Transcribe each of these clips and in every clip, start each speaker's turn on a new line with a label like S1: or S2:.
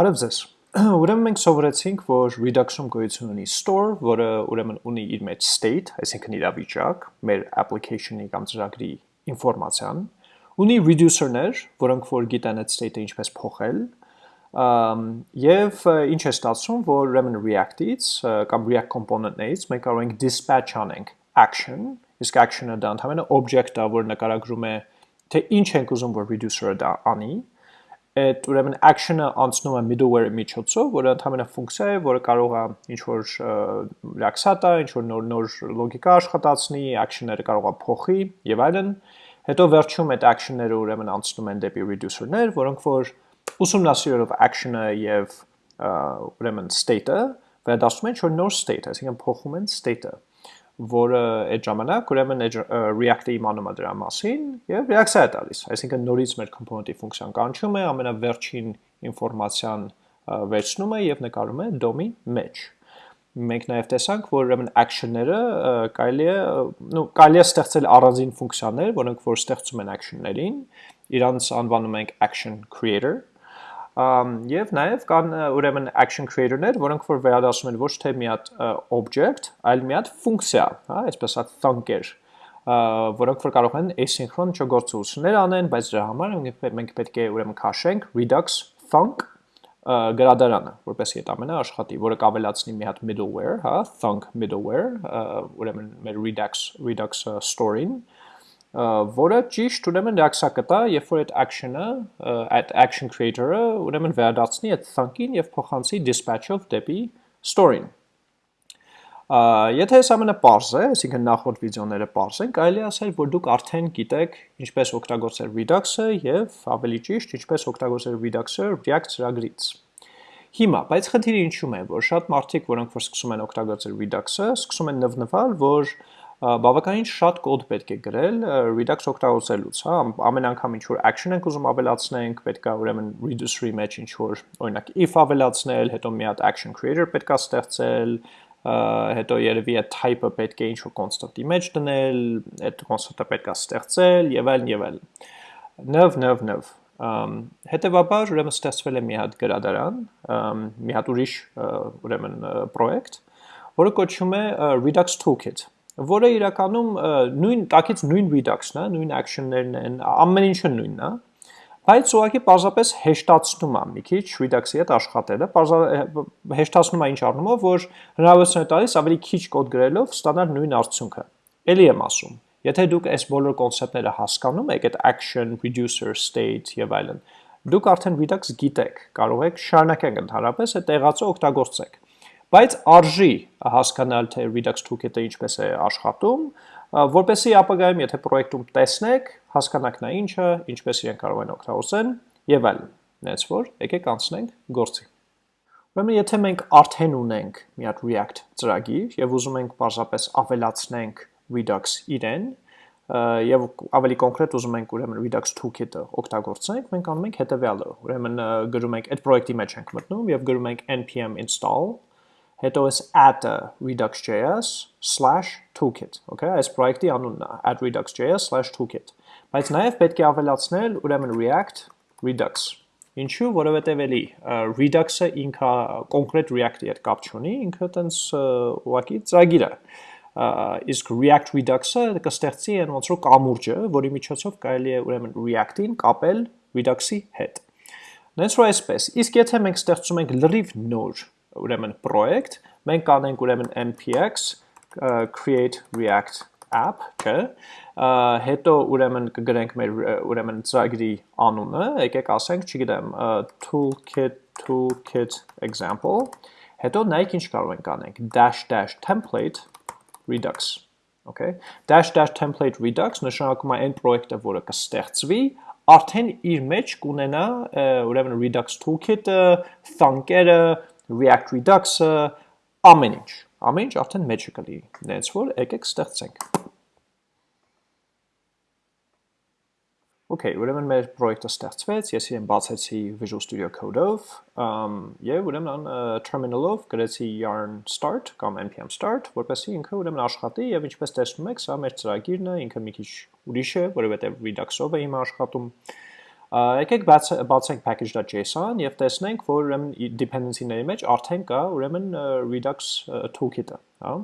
S1: Բարև ձեզ։ Ուրեմն մենք սովորեցինք, որ Redux-ում գոյություն ունի store, որը ուրեմն ունի իր մեջ state, այսինքն իրավիճակ, մեր application-ի կամ ծրագրի ինֆորմացիան, ունի reducer-ներ, որոնք որ գիտեն այդ state-ը ինչպես փոխել, եւ ինչ է ստացվում, որ ուրեմն React-ից կամ React component-ներից մենք կարող ենք dispatch անենք action, իսկ action-ը դա ընդհանրապես object-ը, որ նկարագրում է թե ինչ ենք ուզում որ reducer-ը դա անի, այդ ուրեմն action-ը անցնում է middleware-ի միջոցով, որը ընդհանրապես ֆունկցիա է, որը կարող է ինչ որ react-ա, ինչ որ նոր նոր լոգիկա աշխատացնի, action-ները կարող է փոխի եւ այլն։ Հետո վերջում այդ action-ները ուրեմն անցնում են դեպի reducer-ներ, որոնք որ ուսումնասիրելով action-ը եւ ուրեմն state-ը վերադասում են ինչ որ նոր state, այսինքն փոխում են state-ը որը այդ ժամանակ ուրեմն React-ը իմանում է դրա մասին եւ React-ը է տալիս։ Այսինքն նորից մեր component-ի ֆունկցիան կանչում է, ամենավերջին ինֆորմացիան վերցնում է եւ նկարում է DOM-ի մեջ։ Մենք նաեւ տեսանք, որ ուրեմն action-ները կարելի է, նո, կարելի է ստեղծել առանձին ֆունկցիաներ, որոնք որ ստեղծում են action-ներին, իրանց անվանում ենք action creator եւ նաեւ կան ուրեմն action creator-ներ, որոնք որ վերադասում են ոչ թե մի հատ object, այլ մի հատ ֆունկցիա, հա, այսպես ասած thunker, որոնք որ կարող են asynchron չգործություններ անեն, բայց դրա համար մենք պետք է ուրեմն քաշենք redux thunk գրադարանը, որպեսզի այդ ամենը աշխատի, որը կավելացնի մի հատ middleware, հա, thunk middleware, ուրեմն մեր redux redux store-ին, որը ճիշտ ուրեմն reaction կտա, երբ որ այդ action-ը, այդ action creator-ը ուրեմն վերադարձնի այդ thunk-ին եւ փոխանցի dispatch-ով դեպի store-ին։ Եթե այս ամենը པարզ է, այսինքն նախորդ վիդեոները པարզ են, կարելի ասել, որ դուք արդեն գիտեք ինչպես օգտագործել Redux-ը եւ ավելի ճիշտ, ինչպես օգտագործել Redux-ը React ծրագրից։ Հիմա, բայց խնդիրը ինչու՞մ է, որ շատ մարդիկ, որոնք որ սկսում են օգտագործել Redux-ը, սկսում են նվնվալ, որ բավականին շատ կոդ պետք է գրել Redux օգտագործելուց, հա, ամեն անգամ ինչ որ action ենք ուզում ավելացնենք, պետք է ուրեմն reducer-ի մեջ ինչ որ օրինակ if ավելացնել, հետո մի հատ action creator պետք է ստեղծել, հետո երևի այդ type-ը պետք է ինչ որ constant-ի մեջ դնել, այդ constant-ը պետք է ստեղծել եւ այլն եւ այլն։ Նվ նվ նվ հետևաբար ուրեմն ստեղծվել է մի հատ գրադարան, մի հատ ուրիշ ուրեմն պրոյեկտ, որը կոչվում է Redux Toolkit որը իրականում նույն տակից նույն է, նույն action-ներն են, ամեն ինչը նույնն է, բայց ուղղակի պարզապես հեշտացնում է մի քիչ Redux-ի հետ աշխատելը, հեշտացնում է ինչ առնումով, որ հնարավորություն է տալիս ավելի քիչ կոդ գրելով ստանալ նույն արդյունքը։ Էլի եմ ասում, եթե դուք այս բոլոր կոնցեպտները հասկանում եք, այդ action, reducer, state եւ այլն, դուք արդեն Redux գիտեք, կարող եք շարունակել ընդհանրապես այդ տեղացը օգտագործեք բայց արժի հասկանալ թե Redux Toolkit-ը ինչպես է աշխատում, որպեսզի ապագայում եթե պրոյեկտում տեսնեք, հասկանաք նա ինչը, ինչպես իրեն կարող են օգտագործեն եւ այլն։ Նենց որ եկեք անցնենք գործի։ Ուրեմն եթե մենք արդեն ունենք մի հատ React ծրագիր եւ ուզում ենք պարզապես ավելացնենք Redux իրեն, եւ ավելի կոնկրետ ուզում ենք ուրեմն Redux Toolkit-ը օգտագործենք, մենք անում ենք հետեւյալը։ Ուրեմն գրում ենք այդ պրոյեկտի մեջ ենք մտնում եւ գրում ենք npm install հետո էս add-ը redux.js/toolkit, okay, այս պրոյեկտի անունն է add redux.js/toolkit։ Բայց նաև պետք է ավելացնել ուրեմն React Redux։ Ինչու, որովհետև էլի Redux-ը ինքը կոնկրետ React-ի հետ կապ չունի, ինքը տենց ուղղակի ծրագիր է։ Իսկ React Redux-ը կստեղծի այն ոնց որ կամուրջը, որի միջոցով կարելի է ուրեմն React-ին կապել Redux-ի հետ։ Նենց որ այսպես, իսկ եթե մենք ստեղծում ենք լրիվ նոր ուրեմն project, մենք կանենք ուրեմն npx create react app, չէ, հետո ուրեմն կգրենք մեր ուրեմն ծրագրի անունը, եկեք ասենք, չգիտեմ, toolkit toolkit example, հետո նայեք ինչ կարող ենք անենք, dash dash template redux Okay, dash dash template redux նշանակում է այն պրոյեկտը, որը կստեղծվի, արդեն իր մեջ կունենա ուրեմն Redux toolkit-ը, thunk-երը, React Redux-ը, ամեն ինչ, ամեն ինչ արդեն մեջը կլինի, նենց որ եկեք ստեղծենք։ Okay, ուրեմն մեր պրոյեկտը ստեղծվեց, ես իրեն բացեցի Visual Studio Code-ով, եւ ուրեմն terminal-ով գրեցի yarn start կամ npm start, որպեսզի ինքը ուրեմն աշխատի եւ ինչպես տեսնում եք, սա մեր ծրագիրն է, ինքը մի քիչ ուրիշ է, որովհետեւ Redux-ով է հիմա աշխատում Եկեք բացենք package.json եւ տեսնենք, որ ուրեմն dependency-ների մեջ արդեն կա ուրեմն Redux toolkit-ը, հա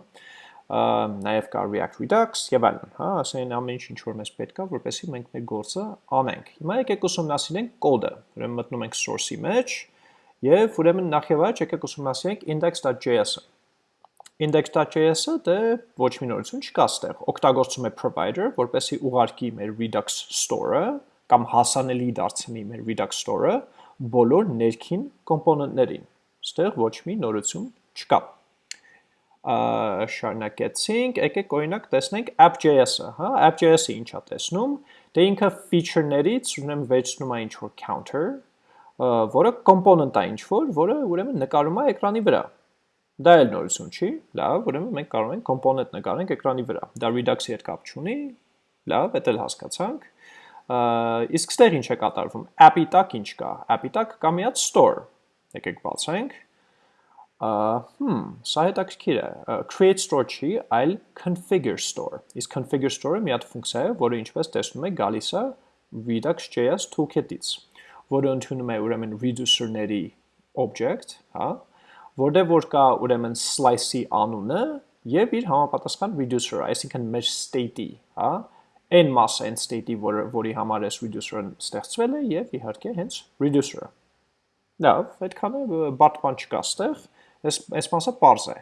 S1: նաև կա React Redux եւ այլն, հա, ասեն ամեն ինչ ինչ որ մեզ պետք է, որպեսզի մենք մեր գործը անենք։ Հիմա եկեք ուսումնասիրենք կոդը։ Ուրեմն մտնում ենք source-ի մեջ եւ ուրեմն նախ եւ առաջ եկեք ուսումնասիրենք index.js-ը։ Index.js-ը դե ոչ մի նորություն չկա ստեղ։ Օգտագործում է provider, որպեսզի ուղարկի մեր Redux store-ը կամ հասանելի դարձնի մեր Redux store-ը բոլոր ներքին կոմպոնենտներին։ Ստեղ ոչ մի նորություն չկա։ Շարունակեցինք, եկեք օրինակ տեսնենք app.js-ը, հա, app.js-ը ինչա տեսնում։ Դե ինքը feature-ներից ուրեմն վերցնում է ինչ-որ counter, որը component է ինչ-որ, որը ուրեմն նկարում է էկրանի վրա։ Դա էլ նորություն չի, լավ, ուրեմն մենք կարող ենք component նկարենք էկրանի վրա։ Դա Redux-ի հետ կապ չունի, լավ, դա էլ հասկացանք իսկ ստեղ ինչ է կատարվում։ App-ի տակ ինչ կա։ App-ի տակ կա մի հատ store։ Եկեք բացենք։ Հմ, սա հետաքրքիր է։ Create store չի, այլ configure store։ Իսկ configure store-ը մի հատ ֆունկցիա է, որը ինչպես տեսնում եք, գալիս է Redux.js toolkit-ից, որը ընդունում է ուրեմն reducer-ների object, հա, որտեղ որ կա ուրեմն slice-ի անունը եւ իր համապատասխան reducer-ը, այսինքն մեր state-ի, հա, այն մասը այն state-ի, որ, որի համար այս reducer-ը ստեղծվել է եւ իհարկե հենց reducer-ը։ Լավ, այդքան է բարդ բան չկա ստեղ, այս այս մասը པարզ է։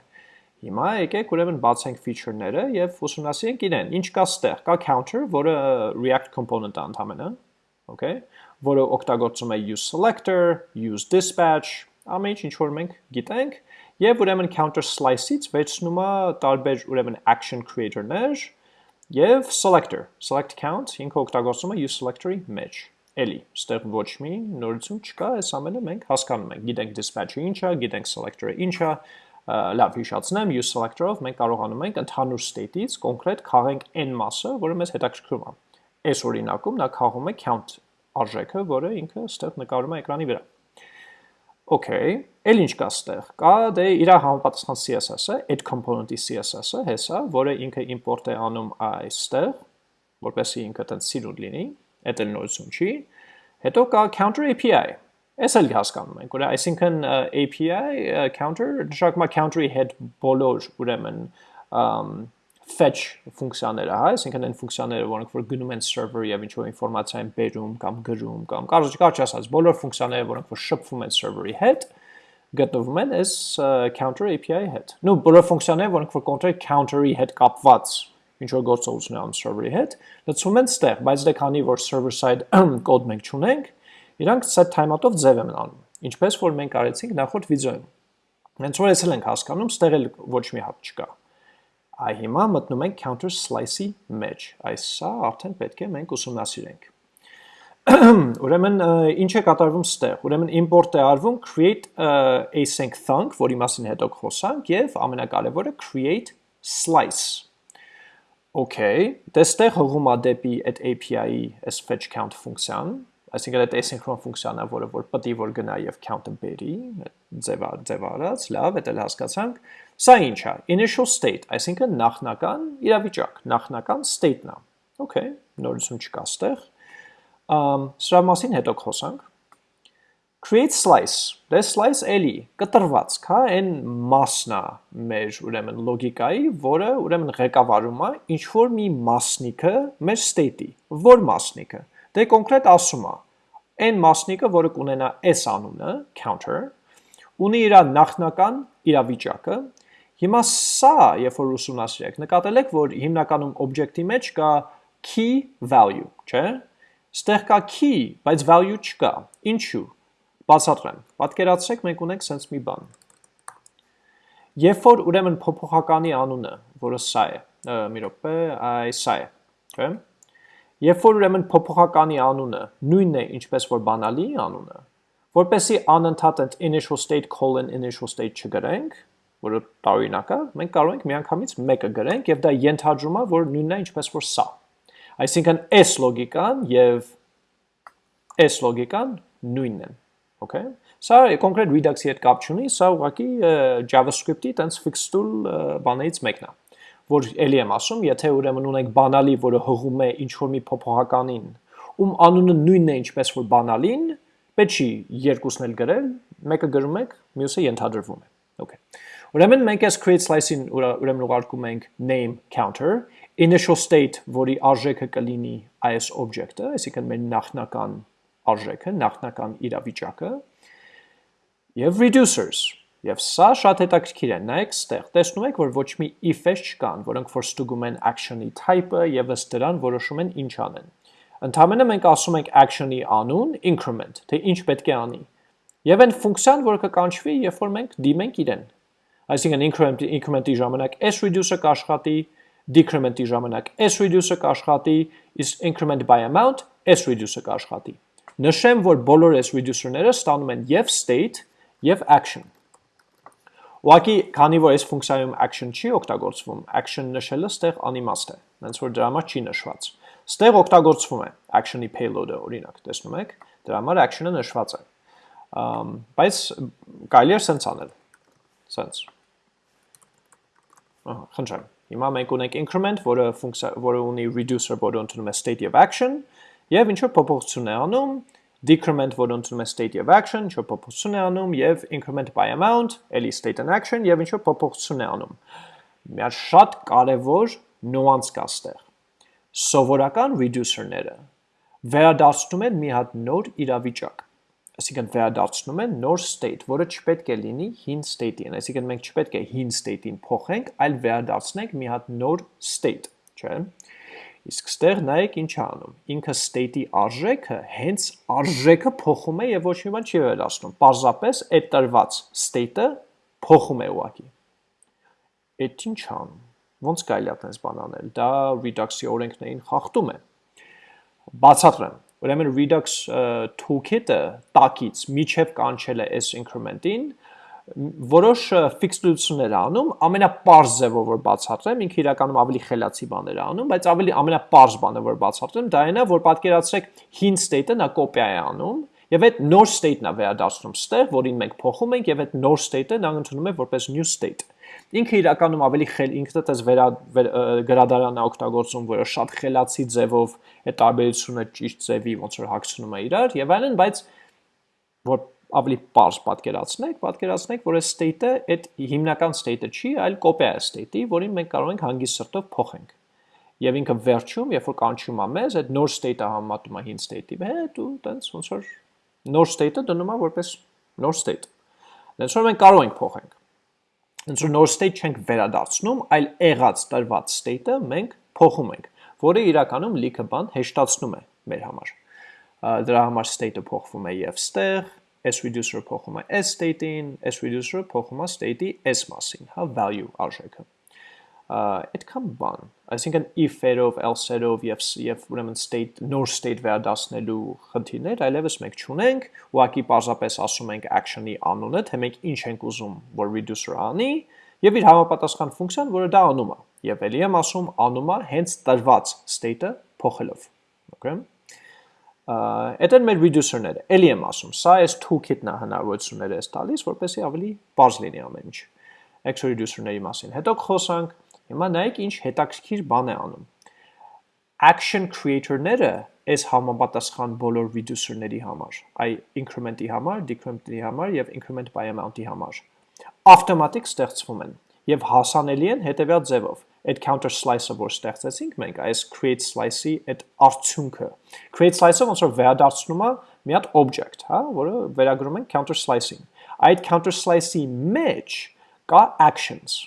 S1: Հիմա եկեք ուրեմն բացենք feature-ները եւ ուսումնասիրենք իրեն։ Ինչ կա ստեղ։ Կա counter, որը React component-ը ընդհանրապես, okay, որը օգտագործում է use selector, use dispatch, ամեն ինչ ինչ որ մենք գիտենք, եւ ուրեմն counter slice-ից վերցնում է տարբեր ուրեմն action creator-ներ, Եվ selector, select count, ինքը օգտագործում է use selector-ի մեջ։ Էլի, ստեղ ոչ մի նորություն չկա, այս ամենը մենք հասկանում ենք։ Գիտենք dispatch-ը ինչ է, գիտենք selector-ը ինչ է, լավ հիշացնեմ, use selector-ով մենք կարողանում ենք ընդհանուր state-ից կոնկրետ քաղենք n մասը, որը մեզ հետաքրքրում է։ Այս օրինակում նա քաղում է count արժեքը, որը ինքը ստեղ նկարում է էկրանի վրա։ Okay, էլ ինչ կա ստեղ։ Կա դե իր համապատասխան CSS-ը, add component-ի CSS-ը, հեսա, որը ինքը import է անում այստեղ, որպեսզի ինքը տենց սիրուն լինի, այդ էլ նորություն չի։ Հետո կա counter API։ Էս էլ հասկանում ենք, որ այսինքն API counter նշանակում է counter-ի հետ բոլոր ուրեմն fetch ֆունկցիաները, հա, այսինքն այն ֆունկցիաները, որոնք որ գնում են server եւ ինչ որ ինֆորմացիա են բերում կամ գրում կամ կարճ կարճ ասած, բոլոր ֆունկցիաները, որոնք որ շփվում են server-ի հետ, գտնվում են այս counter API-ի հետ։ Նու բոլոր ֆունկցիաները, որոնք որ կոնկրետ counter-ի հետ կապված ինչ որ գործողություն անում server-ի հետ, լցվում են ստեղ, բայց դե քանի որ server side կոդ մենք չունենք, իրանք set timeout-ով ձև են անում։ Ինչպես որ մենք արեցինք նախորդ վիդեոյում։ Հենց որ էսել ենք հասկանում, ստեղ էլ ոչ մի հատ չկա։ Այ հիմա մտնում ենք counter slice-ի մեջ։ Այս սա արդեն պետք է մենք ուսումնասիրենք։ Ուրեմն ինչ է կատարվում ստեղ։ Ուրեմն import է արվում create async thunk, որի մասին հետո խոսանք, եւ ամենակարևորը create slice։ Okay, դեստեղ հղում է դեպի այդ API-ի այս fetch count ֆունկցիան, այսինքն այդ asynchron ֆունկցիան է, որը որ պետք է որ գնա եւ count-ը բերի, ձևա ձևարած, լավ, դա հասկացանք։ Սա ինչ է։ Initial state, այսինքն նախնական իրավիճակ, նախնական state-ն է։ Okay, նորություն չկա ստեղ։ սրա մասին հետո խոսանք։ Create slice, դե slice էլի կտրված, հա, այն մասն է մեր ուրեմն լոգիկայի, որը ուրեմն ղեկավարում է ինչ որ մի մասնիկը մեր state-ի։ Որ մասնիկը։ Դե կոնկրետ ասում է, այն մասնիկը, որը կունենա s անունը, counter, ունի իր նախնական իրավիճակը Հիմա սա, երբ որ ուսումնասիրեք, նկատել եք, որ հիմնականում object-ի մեջ կա key value, չէ՞։ Ստեղ կա key, բայց value չկա։ Ինչու։ Բացատրեմ։ Պատկերացրեք, մենք ունենք sense մի բան։ Երբ որ ուրեմն փոփոխականի անունը, որը սա է, մի րոպե, այ սա է, չէ՞։ Երբ որ ուրեմն փոփոխականի անունը նույնն է, ինչպես որ բանալի անունը, որպեսի անընդհատ initial state colon initial state չգրենք, որը տարօրինակ է, մենք կարող ենք միանգամից մեկը գրենք եւ դա ենթադրում է, որ նույնն է ինչպես որ սա։ Այսինքն s լոգիկան եւ s լոգիկան նույնն են։ Okay։ Սա կոնկրետ Redux-ի հետ կապ չունի, սա ուղղակի JavaScript-ի տենց fixed tool բաներից մեկն է որ ելի եմ ասում, եթե ուրեմն ունենք բանալի, որը հղում է ինչ որ մի փոփոխականին, ում անունը նույնն է ինչպես որ բանալին, պետք չի երկուսն էլ գրել, մեկը գրում եք, մյուսը ենթադրվում է։ Okay։ Ուրեմն մենք այս create slice-ին ուրեմն ուղարկում ենք name counter, initial state, որի արժեքը կլինի այս object-ը, այսինքն մեր նախնական արժեքը, նախնական իրավիճակը, եւ reducers, Եվ սա շատ հետաքրքիր է, նայեք ստեղ, տեսնում եք, որ ոչ մի if-եր չկան, որոնք որ ստուգում են action-ի type-ը եւ ըստ դրան որոշում են ինչ անեն։ Ընդհանրապես մենք ասում ենք action-ի անուն increment, թե ինչ պետք է անի։ Եվ այն ֆունկցիան, որը կկանչվի, երբ որ մենք դիմենք իրեն։ Այսինքն increment increment-ի ժամանակ s reducer կաշխատի, decrement-ի ժամանակ s reducer կաշխատի, իսկ increment by amount s reducer կաշխատի։ Նշեմ, որ բոլոր s reducer-ները ստանում են եւ state եւ action։ Ուղղակի, քանի որ այս ֆունկցիայում action չի օգտագործվում, action նշելը ստեղ անիմաստ է, հենց որ դրա համար չի նշված։ Ստեղ օգտագործվում է action-ի payload-ը, օրինակ, տեսնում եք, դրա համար action-ը նշված է։ բայց կարելի է սենց անել։ Սենց։ Ահա, խնդրեմ։ Հիմա մենք ունենք increment, որը ֆունկցիա, որը ունի reducer, որը ընդունում է state եւ action, եւ ինչ որ փոփոխություն է անում decrement, որը ընդունում է state եւ action, ինչ որ փոփոխություն է անում եւ increment by amount, էլի state and action եւ ինչ որ փոփոխություն է անում։ Մի հատ շատ կարեւոր nuance կա ստեղ։ Սովորական reducer-ները վերադարձնում են մի հատ նոր իրավիճակ այսինքն վերադարձնում են նոր state, որը չպետք է լինի հին state-ին, այսինքն մենք չպետք է հին state-ին փոխենք, այլ վերադարձնենք մի հատ նոր state, չէ՞։ Իսկ ստեղ նայեք ինչ անում։ Ինքը state-ի արժեքը հենց արժեքը փոխում է եւ ոչ մի բան չի վերացնում։ Պարզապես այդ տրված state-ը փոխում է ուղակի։ Այդ ինչ անում։ Ոնց կարելի է այդպես բան անել։ Դա Redux-ի օրենքներին խախտում է։ Բացատրեմ։ Ուրեմն Redux toolkit-ը տակից միջև կանչել է s increment-ին, որոշ ֆիքսդություններ անում, ամենապարզ ձևով որ բացատրեմ, ինքը իրականում ավելի խելացի բաներ անում, բայց ավելի ամենապարզ բանը որ բացատրեմ, դա այն է, որ պատկերացրեք հին state-ը նա կոպիա է անում, եւ այդ նոր state-ն է վերադարձնում ստեղ, որին մենք փոխում ենք եւ այդ նոր state-ը նա ընդունում է որպես new state։ Ինքը իրականում ավելի խել ինքնդ էս վերա վեր, գրադարանն է օգտագործում, որը շատ խելացի ձևով այդ տարբերությունը ճիշտ ձևի ոնց որ հագցնում է իրար եւ այլն, բայց որ ավելի པարզ պատկերացնեք, պատկերացնեք, որ այս state-ը այդ հիմնական state-ը չի, այլ կոպիա է state-ի, որին մենք կարող ենք հանգիստ սրտով փոխենք։ Եվ ինքը վերջում, երբ որ կանչում է մեզ, այդ նոր state-ը համեմատում է հին state-ի հետ ու տենց ոնց որ նոր state-ը դնում է որպես նոր state։ Դենց որ մենք կարող ենք փոխենք։ Դենց որ նոր state չենք վերադարձնում, այլ եղած տրված state-ը մենք փոխում ենք, որը իրականում լիքը բան հեշտացնում է մեր համար։ Դրա համար state-ը փոխվում է եւ ստեղ, s reducer-ը փոխում է s state-ին, s reducer-ը փոխում է state-ի s մասին, հա, value արժեքը։ Այդքան բան, այսինքն if-երով, else-երով եւ եւ ուրեմն state նոր state վերադասնելու խնդիրներ այլևս մենք չունենք, ուղղակի պարզապես ասում ենք action-ի անունը, թե մենք ինչ ենք ուզում, որ reducer-ը անի, եւ իր համապատասխան ֆունկցիան, որը դա անում է։ Եվ ելի եմ ասում անում է հենց տրված state-ը փոխելով։ Okay Այդ են մեր reducer-ները։ Էլի եմ ասում, սա այս toolkit-ն է հնարավորությունները էս տալիս, որպեսզի ավելի բարձ լինի ամեն ինչ։ Extra reducer-ների մասին։ Հետո խոսանք, հիմա նայեք ինչ հետաքրքիր բան է անում։ Action creator-ները այս համապատասխան բոլոր reducer-ների համար, այ increment-ի համար, decrement-ի համար եւ increment by amount-ի համար ավտոմատիկ ստեղծվում են եւ հասանելի են հետեւյալ ձևով այդ counter slice-ը, որ ստեղծեցինք մենք, այս create slice-ի այդ արդյունքը։ Create slice-ը ոնց որ վերադարձնում է մի հատ object, հա, որը վերագրում ենք counter slice-ին։ Այդ counter slice-ի մեջ կա actions։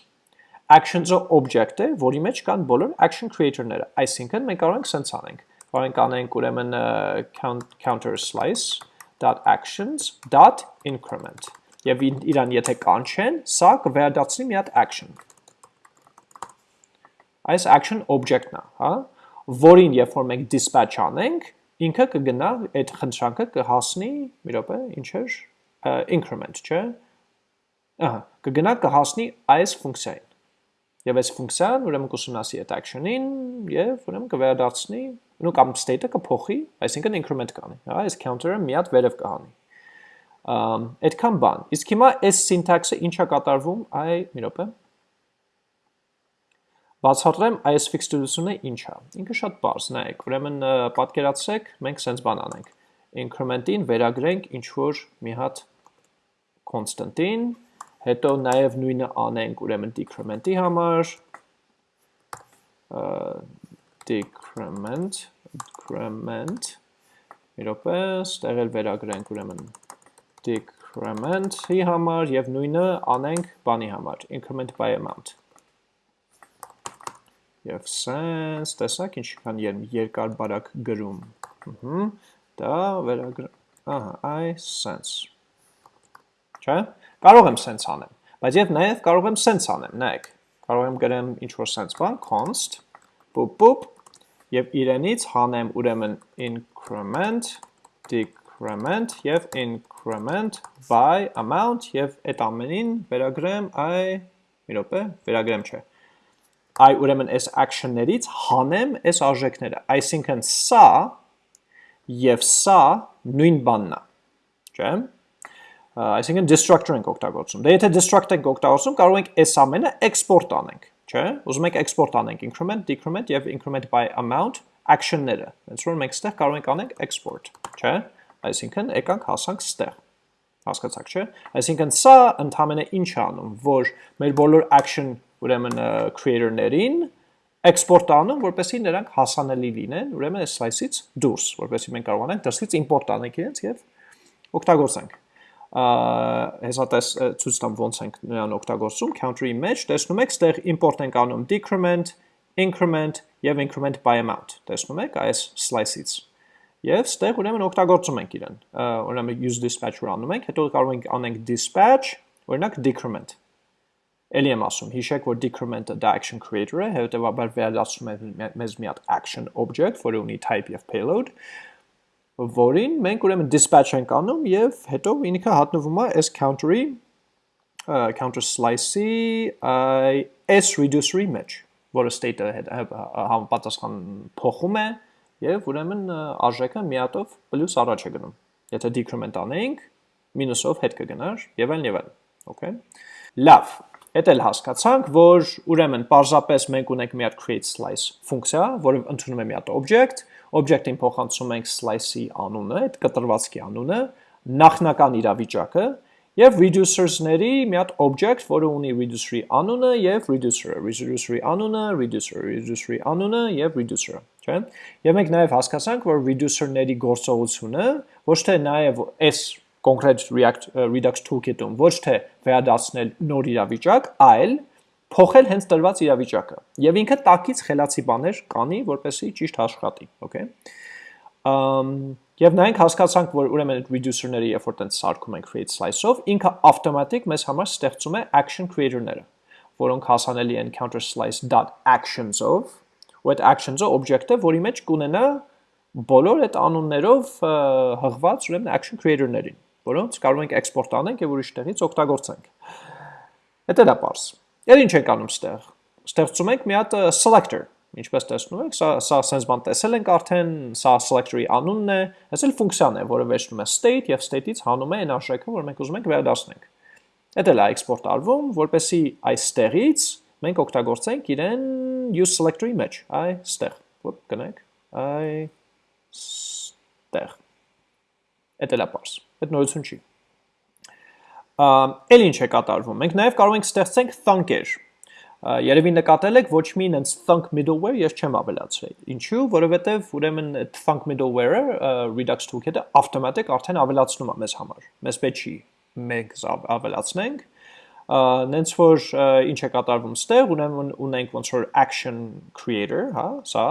S1: Actions-ը object է, որի մեջ կան բոլոր action creator-ները։ Այսինքն մենք կարող ենք sense անենք։ Կարող ենք անենք ուրեմն counter slice.actions.increment։ Եվ իրան եթե կանչեն, սա կվերադարձնի մի հատ action այս action object-ն է, հա, որին երբ որ մենք dispatch անենք, ինքը կգնա այդ խնդրանքը կհասնի, մի րոպե, ինչ էր, increment, չէ՞։ Ահա, կգնա կհասնի այս ֆունկցիային։ Եվ այս ֆունկցիան ուրեմն կուսումնասի այդ action-ին եւ ուրեմն կվերադարձնի, նո կամ state-ը կփոխի, այսինքն increment կանի, հա, այս counter-ը մի հատ վերև կհանի։ Ամ այդքան բան։ Իսկ հիմա այս syntax-ը ինչա կատարվում, այ մի րոպե Բացատրեմ այս ֆիքսդությունը ինչ է։ Ինքը շատ բարձ, նայեք, ուրեմն պատկերացրեք, մենք sense բան անենք։ Increment-ին վերագրենք ինչ որ մի հատ constant-ին, հետո նաև նույնը անենք ուրեմն decrement-ի համար, decrement, decrement, մի րոպե, ստեղ էլ վերագրենք ուրեմն decrement-ի համար եւ նույնը անենք բանի համար, increment by amount եւ sense, տեսակ ինչքան երկար բարակ գրում։ Ահա, դա վերագր, ահա, այ sense։ Չէ՞։ Կարող եմ sense անեմ, բայց եւ նաեւ կարող եմ sense անեմ, նայեք։ Կարող եմ գրեմ ինչ որ sense բան, const, boop boop, եւ իրենից հանեմ ուրեմն increment, decrement եւ increment by amount եւ այդ ամենին վերագրեմ այ մի րոպե, վերագրեմ չէ այ ուրեմն այս action-ներից հանեմ այս արժեքները։ Այսինքն սա եւ սա նույն բանն է։ Չէ՞։ Այսինքն destructor ենք օգտագործում։ Դե եթե destruct ենք օգտագործում, կարող ենք այս ամենը export անենք, չէ՞։ Ուզում ենք export անենք increment, decrement եւ increment by amount action-ները։ Հենց որ մենք ստեղ կարող ենք անենք export, չէ՞։ Այսինքն եկանք հասանք ստեղ հասկացաք, չէ՞։ Այսինքն սա ընդհանրապես ինչ է անում, որ մեր բոլոր action ուրեմն creator-ներին export անում, որպեսզի նրանք հասանելի լինեն, ուրեմն այս slice-ից դուրս, որպեսզի մենք կարողանանք դրսից import անենք իրենց եւ օգտագործենք հեսա տես ցույց տամ ոնց ենք նրան օգտագործում counter-ի մեջ տեսնում եք ստեղ import ենք անում decrement increment եւ increment by amount տեսնում եք այս slice-ից եւ ստեղ ուրեմն օգտագործում ենք իրեն ուրեմն use dispatcher անում ենք հետո կարող ենք անենք dispatch օրինակ decrement Էլի եմ ասում, հիշեք, որ decrement-ը դա action creator-ը, հետևաբար վերադասում է մեզ մի հատ action object, որը ունի type եւ payload, որին մենք ուրեմն dispatch ենք անում եւ հետո ինքը հատնվում է s counter-ի counter slice-ի s reducer-ի մեջ, որը state-ը համապատասխան փոխում է եւ ուրեմն արժեքը մի հատով պլյուս առաջ է գնում։ Եթե decrement անենք, մինուսով հետ կգնար եւ այլն եւ այլն։ Okay։ Լավ, Հետ էլ հասկացանք, որ ուրեմն պարզապես մենք ունենք մի հատ create slice ֆունկցիա, որը ընդունում է մի հատ object, object-ին փոխանցում ենք slice-ի անունը, այդ կտրվածքի անունը, նախնական իրավիճակը եւ reducers-ների մի հատ object, որը ունի reducer-ի անունը եւ reducer-ը, reducer-ի անունը, reducer-ը, reducer-ի անունը եւ reducer-ը, չէ՞։ Եվ մենք նաեւ հասկացանք, որ reducer-ների գործողությունը ոչ թե նաեւ այս կոնկրետ React Redux toolkit-ում ոչ թե վերադարձնել նոր իրավիճակ, այլ փոխել հենց տրված իրավիճակը։ Եվ ինքը տակից խելացի բաներ կանի, որպեսզի ճիշտ աշխատի, okay։ Ամ եւ նայենք հասկացանք, որ ուրեմն այդ reducer-ները, երբ որ տենց սարքում ենք create slice-ով, ինքը ավտոմատիկ մեզ համար ստեղծում է action creator-ները, որոնք հասանելի են counter slice.actions-ով, ու այդ actions-ը object-ը, որի մեջ կունենա բոլոր այդ անուններով հղված ուրեմն action creator-ներին որոնց կարող ենք էքսպորտ անենք եւ ուրիշ տեղից օգտագործենք։ Դա դա པարս։ Եվ ինչ ենք անում ստեղ։ Ստեղծում ենք մի հատ selector, ինչպես տեսնում եք, սա սա sense բան տեսել ենք արդեն, սա selector-ի անունն է, այս էլ ֆունկցիան է, որը վերջնում է state եւ state-ից հանում է այն արժեքը, որ մենք ուզում ենք վերադասնենք։ Դա էլ է էքսպորտ արվում, որպեսի այստեղից մենք օգտագործենք իրեն use selector-ի մեջ, այստեղ։ Ոք գնանք, այստեղ։ Դա էլ է པարս։ Այդ նորություն չի։ Էլ ինչ է կատարվում։ Մենք նաև կարող ենք ստեղծենք thunk-եր։ Երևի նկատել եք ոչ մի նենց thunk middleware ես չեմ ավելացրել։ Ինչու՞, որովհետև ուրեմն thunk middleware-ը Redux toolkit-ը ավտոմատիկ արդեն ավելացնում է մեզ համար։ Մեզ պետք չի մենք ավելացնենք, նենց որ ինչ է կատարվում ստեղ, ուրեմն ունենք ոնց որ action creator, հա, սա,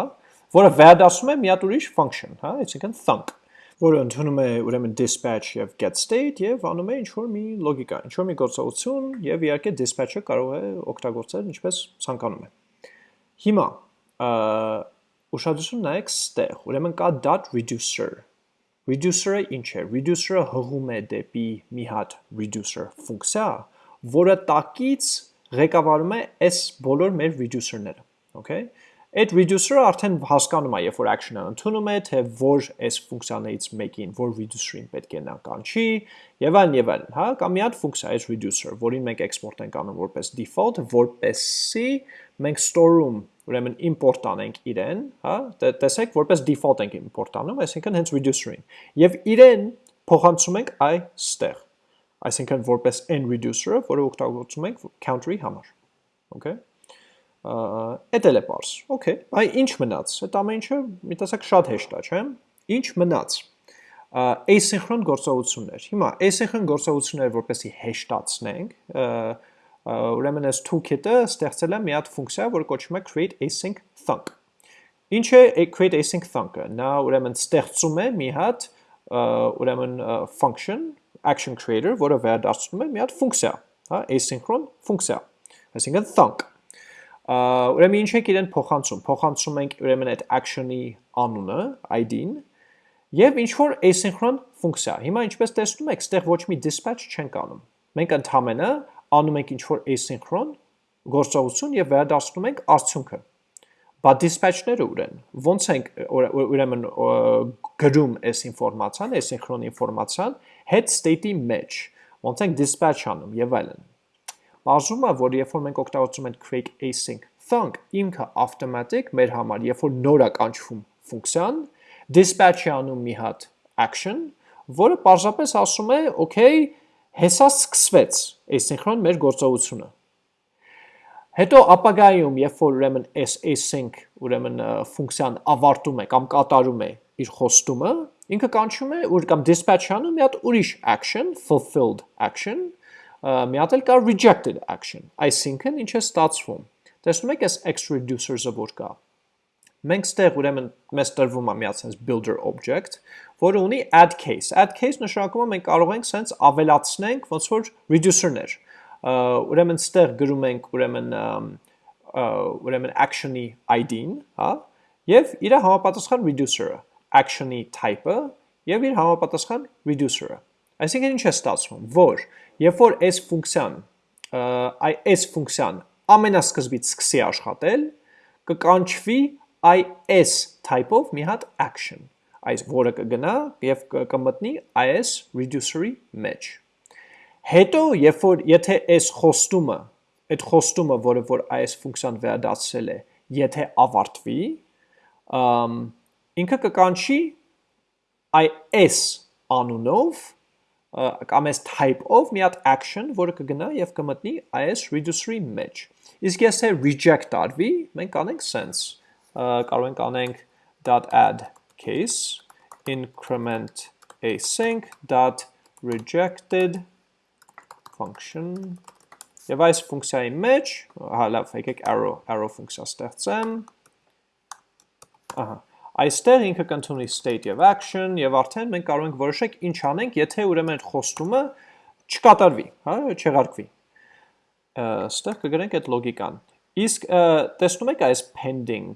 S1: որը վերադասում է մի հատ ուրիշ function, հա, այսինքն thunk որը ընդունում է ուրեմն dispatch եւ get state եւ անում է ինչ որ մի լոգիկա, ինչ որ մի գործողություն եւ իհարկե dispatch-ը կարող է օգտագործել ինչպես ցանկանում է։ Հիմա ուշադրություն նայեք ստեղ, ուրեմն կա .reducer։ Reducer-ը ինչ է։ Reducer-ը հղում է դեպի մի հատ reducer ֆունկցիա, որը տակից ղեկավարում է այս բոլոր մեր reducer-ները, okay։ այդ reducer-ը արդեն հասկանում է, երբ որ action-ը ընդունում է, թե որ այս ֆունկցիաներից մեկին, որ reducer-ին պետք է նա կանչի, եւ այլն եւ այլն, հա, կամ մի հատ ֆունկցիա այս reducer, որին մենք export ենք անում որպես default, որպեսի մենք store-ում ուրեմն import անենք իրեն, հա, տեսեք, որպես default ենք import անում, այսինքն հենց reducer-ին։ Եվ իրեն փոխանցում ենք այստեղ այսինքն որպես n reducer-ը, որը օգտագործում ենք counter-ի համար։ Okay Էդ էլ է པարս։ Okay, այ ինչ մնաց։ Այդ ամեն ինչը մի տեսակ շատ հեշտ է, չէ՞։ Ինչ մնաց։ Asynchron գործողություններ։ Հիմա asynchron գործողությունները որպեսի հեշտացնենք, ուրեմն այս toolkit-ը ստեղծել է մի հատ ֆունկցիա, որը կոչվում է create async thunk։ Ինչ է create async thunk-ը։ Նա ուրեմն ստեղծում է մի հատ ուրեմն function action creator, որը վերադարձնում է մի հատ ֆունկցիա, հա, asynchron ֆունկցիա, այսինքն thunk ուրեմն ինչ ենք իրեն փոխանցում։ Փոխանցում ենք ուրեմն այդ action-ի անունը, ID-ն եւ ինչ որ asynchron ֆունկցիա։ Հիմա ինչպես տեսնում եք, ստեղ ոչ մի dispatch չենք անում։ Մենք ընդհանրապես անում ենք ինչ որ asynchron գործողություն եւ վերադարձնում ենք արդյունքը։ Բա dispatch-ները ուր են։ Ոնց ենք ուրեմն գրում այս ինֆորմացիան, asynchron ինֆորմացիան head state-ի մեջ։ Ոնց ենք dispatch անում եւ այլն։ Բաժում է, որ երբ որ մենք օգտագործում ենք create async thunk, ինքը automatic մեր համար, երբ որ նոր է կանչվում ֆունկցիան, dispatch-ի անում մի հատ action, որը պարզապես ասում է, okay, հեսա սկսվեց asynchron մեր գործողությունը։ Հետո ապագայում, երբ որ ուրեմն s async ուրեմն ֆունկցիան ավարտում է կամ կատարում է իր խոստումը, ինքը կանչում է որ կամ dispatch անում մի հատ ուրիշ action, fulfilled action, մի հատ էլ կա rejected action, այսինքն ինչ է ստացվում։ Տեսնում եք այս x reducers-ը որ կա։ Մենք ստեղ ուրեմն մեզ տրվում է մի հատ sense builder object, որը ունի add case։ Add case նշանակում է մենք կարող ենք sense ավելացնենք ոնց որ reducer-ներ։ Ուրեմն ստեղ գրում ենք ուրեմն ուրեմն action-ի ID-ն, հա, եւ իր համապատասխան reducer-ը, action-ի type-ը եւ իր համապատասխան reducer-ը։ Այսինքն ինչ է ստացվում, որ երբ որ s ֆունկցիան այ s ֆունկցիան ամենասկզբից սկսի աշխատել, կկանչվի is type-ով մի հատ action, այս որը կգնա եւ կմտնի is reducer-ի մեջ։ Հետո, երբ որ եթե s խոստումը, այդ խոստումը, որը որ is ֆունկցիան վերադարձել է, եթե ավարտվի, ինքը կկանչի is անունով կամ այս type-ով մի հատ action, որը կգնա եւ կմտնի is reducer-ի մեջ։ Իսկ եթե reject արվի, մենք կանենք sense, կարող ենք անենք .add case increment async .rejected function. Եվ այս ֆունկցիայի մեջ, հա լավ, եկեք arrow, arrow ֆունկցիա ստեղծեմ։ Ահա, Այստեղ ինքը կընդունի state եւ action եւ արդեն մենք կարող ենք որոշենք ինչ անենք, եթե ուրեմն խոստումը չկատարվի, հա, չեղարկվի։ Այստեղ կգրենք այդ լոգիկան։ Իսկ տեսնում եք այս pending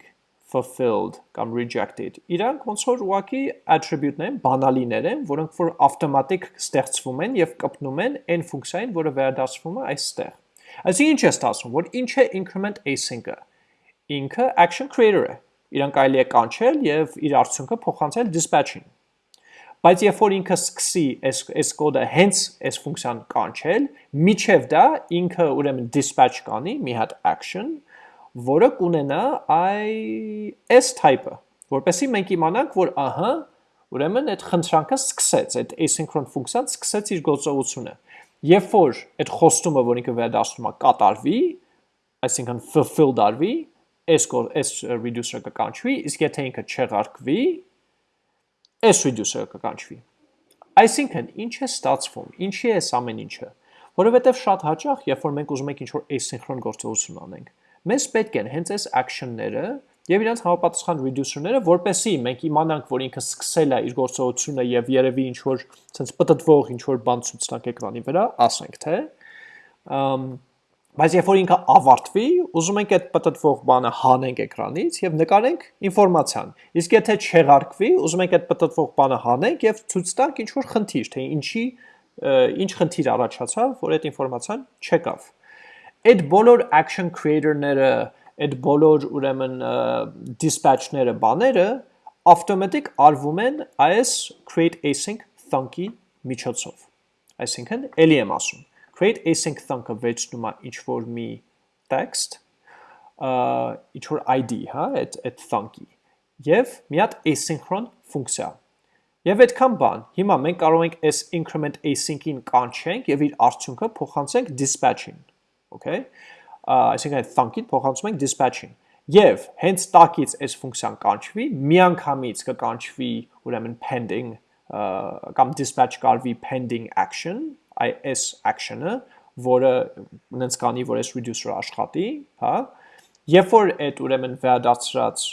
S1: fulfilled կամ rejected։ Իրանք ոնց որ ուղակի attribute-ներ են, բանալիներ են, որոնք որ automatic ստեղծվում են եւ կպնում են այն ֆունկցիային, որը վերադասվում է այստեղ։ Այսինքն ինչ է ստացվում, որ ինչ է increment async-ը։ Ինքը action creator-ը իրան կարելի է կանչել եւ իր արդյունքը փոխանցել dispatch-ին։ Բայց երբ որ ինքը սկսի այս այս կոդը հենց այս ֆունկցիան կանչել, միջև դա ինքը ուրեմն dispatch կանի մի հատ action, որը կունենա այս type-ը, որպեսզի մենք իմանանք, որ ահա ուրեմն այդ խնդրանքը սկսեց, այդ asynchron ֆունկցիան սկսեց իր գործողությունը։ Երբ որ այդ խոստումը, որ ինքը վերադասում է, կատարվի, այսինքն fulfill դարվի, այս այս reducer-ը կկանչվի, իսկ եթե ինքը չեղարկվի, այս reducer-ը կկանչվի։ Այսինքն, ինչ է ստացվում, ինչի է այս ամեն ինչը, որովհետև շատ հաճախ, երբ որ մենք ուզում ենք ինչ-որ asynchron գործողություն անենք, մեզ պետք են հենց այս action-ները եւ իրանց համապատասխան reducer-ները, որպեսզի մենք իմանանք, որ ինքը սկսել է իր գործողությունը եւ երևի ինչ-որ sense պտտվող ինչ-որ բան ցույց տանք էկրանի վրա, ասենք թե, Բայց երբ որ ինքը ավարտվի, ուզում ենք այդ պատտվող բանը հանենք էկրանից եւ նկարենք ինֆորմացիան։ Իսկ եթե չեղարկվի, ուզում ենք այդ պատտվող բանը հանենք եւ ցույց տանք ինչ որ խնդիր, թե ինչի ինչ խնդիր առաջացավ, որ այդ ինֆորմացիան չեկավ։ Այդ բոլոր action creator-ները, այդ բոլոր ուրեմն dispatch-ները բաները automatic արվում են այս create async thunk-ի միջոցով։ Այսինքն, ելի եմ ասում, create async thunk-ը վերցնում է ինչ որ մի text, ինչ որ ID, հա, այդ այդ thunk-ի, եւ մի հատ asynchron ֆունկցիա։ Եվ այդքան բան, հիմա մենք կարող ենք այս increment async-ին կանչենք եւ իր արդյունքը փոխանցենք dispatch-ին, okay այսինքն այդ thunk-ին փոխանցում ենք dispatch-ին։ Եվ հենց տակից այս ֆունկցիան կանչվի, միանգամից կկանչվի ուրեմն pending կամ dispatch կարվի pending action, այս action-ը, որը նենց կանի, որ այս reducer-ը աշխատի, հա, Երբ որ այդ ուրեմն վերադարձրած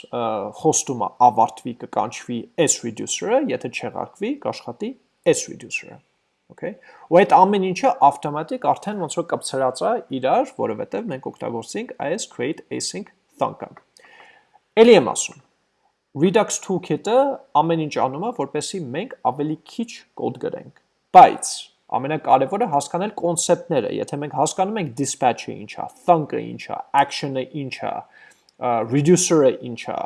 S1: հոստումը ավարտվի կկանչվի s reducer-ը, եթե չեղարկվի, կաշխատի s reducer-ը։ Okay։ Ու այդ ամեն ինչը ավտոմատիկ արդեն ոնց որ կապցրած է իրար, որովհետև մենք օգտագործենք այս create async thunk-ը։ Էլի եմ ասում, Redux toolkit-ը ամեն ինչ անում է, որպեսզի մենք ավելի քիչ կոդ գրենք։ Բայց ամենակարևորը հասկանալ կոնցեպտները։ Եթե մենք հասկանում ենք dispatch-ը ինչ է, thunk-ը ինչ է, action-ը ինչ է, reducer-ը ինչ է,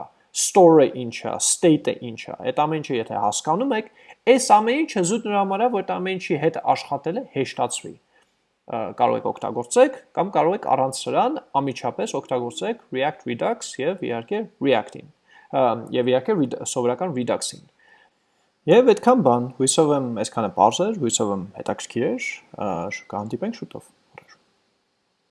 S1: store-ը ինչ է, state-ը ինչ է, այդ ամեն ինչը եթե հասկանում եք, այս ամեն ինչը զուտ նրա համար է, որ այդ ամեն ինչի հետ աշխատելը հեշտացվի կարող եք օգտագործեք կամ կարող եք առանց սրան ամիջապես օգտագործեք React Redux եւ իհարկե React-ին եւ իհարկե սովորական Redux-ին։ Եվ այդքան բան, հույսով եմ այսքանը բարձր, հույսով եմ հետաքրքիր էր, կհանդիպենք շուտով։